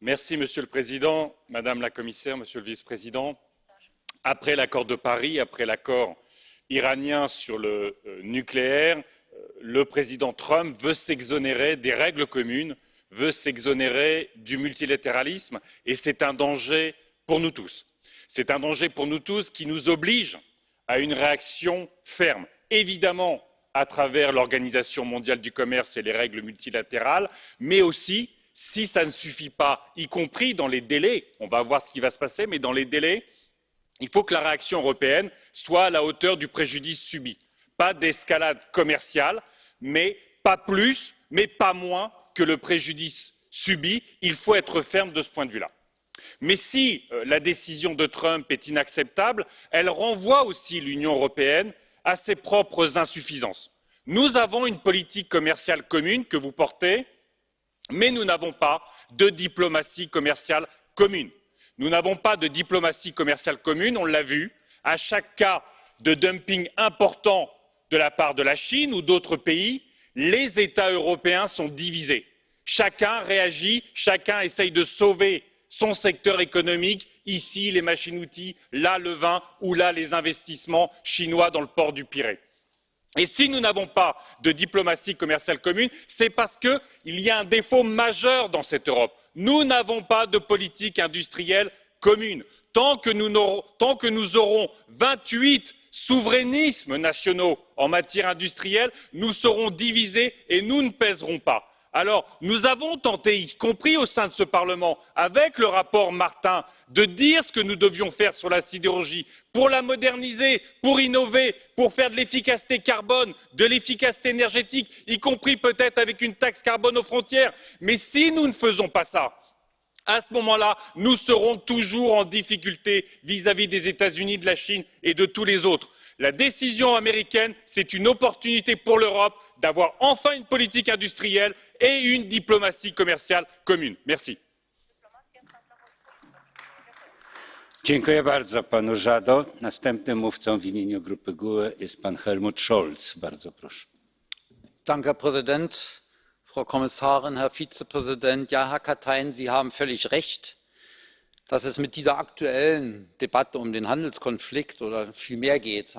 Merci, Monsieur le Président, Madame la Commissaire, Monsieur le Vice-président. Après l'accord de Paris, après l'accord iranien sur le euh, nucléaire, euh, le président Trump veut s'exonérer des règles communes, veut s'exonérer du multilatéralisme, et c'est un danger pour nous tous. C'est un danger pour nous tous qui nous oblige à une réaction ferme, évidemment à travers l'organisation mondiale du commerce et les règles multilatérales mais aussi si cela ne suffit pas y compris dans les délais on va voir ce qui va se passer mais dans les délais il faut que la réaction européenne soit à la hauteur du préjudice subi pas d'escalade commerciale mais pas plus mais pas moins que le préjudice subi il faut être ferme de ce point de vue là. mais si euh, la décision de trump est inacceptable elle renvoie aussi l'union européenne à ses propres insuffisances. nous avons une politique commerciale commune que vous portez mais nous n'avons pas de diplomatie commerciale commune. nous n'avons pas de diplomatie commerciale commune on l'a vu à chaque cas de dumping important de la part de la chine ou d'autres pays les états européens sont divisés. chacun réagit chacun essaie de sauver son secteur économique ici les machines outils là le vin ou là les investissements chinois dans le port du pirée. et si nous n'avons pas de diplomatie commerciale commune c'est parce qu'il y a un défaut majeur dans cette europe nous n'avons pas de politique industrielle commune. tant que nous aurons vingt huit souverainismes nationaux en matière industrielle nous serons divisés et nous ne pèserons pas alors nous avons tenté y compris au sein de ce parlement avec le rapport martin de dire ce que nous devions faire sur la sidérurgie pour la moderniser pour innover pour faire de l'efficacité carbone de l'efficacité énergétique y compris peut être avec une taxe carbone aux frontières. Mais si nous ne faisons pas cela à ce moment là nous serons toujours en difficulté vis à vis des états unis de la chine et de tous les autres. La décision américaine c'est une opportunité pour l'europe d'avoir enfin une politique industrielle et une diplomatie commerciale commune. merci. Dziękuję bardzo panu Żado. Następnym mówcą w imieniu grupy GUE jest pan Helmut Scholz. Bardzo proszę. Danke, herr präsident frau kommissarin herr vizepräsident! ja herr katainen sie haben völlig recht dass es mit dieser aktuellen debatte um den handelskonflikt oder viel mehr geht